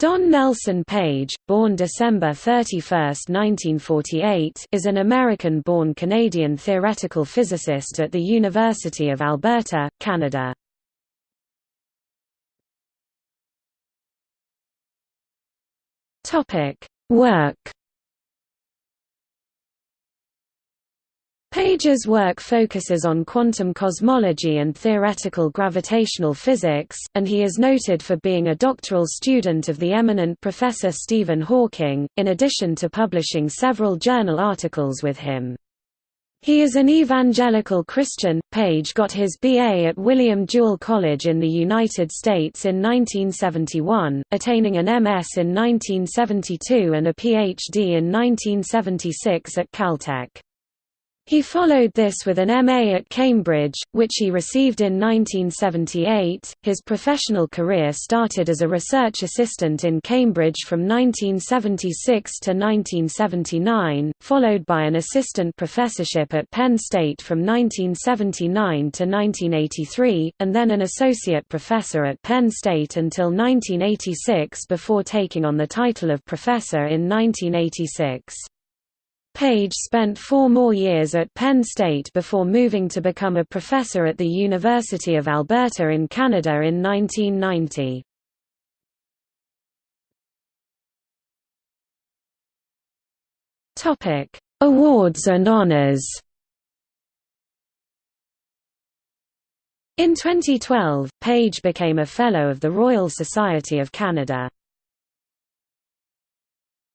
Don Nelson Page, born December 31, 1948 is an American-born Canadian theoretical physicist at the University of Alberta, Canada. Work Page's work focuses on quantum cosmology and theoretical gravitational physics, and he is noted for being a doctoral student of the eminent Professor Stephen Hawking, in addition to publishing several journal articles with him. He is an evangelical Christian. Page got his BA at William Jewell College in the United States in 1971, attaining an MS in 1972 and a PhD in 1976 at Caltech. He followed this with an MA at Cambridge, which he received in 1978. His professional career started as a research assistant in Cambridge from 1976 to 1979, followed by an assistant professorship at Penn State from 1979 to 1983, and then an associate professor at Penn State until 1986 before taking on the title of professor in 1986. Page spent four more years at Penn State before moving to become a professor at the University of Alberta in Canada in 1990. Awards and honors In 2012, Page became a Fellow of the Royal Society of Canada.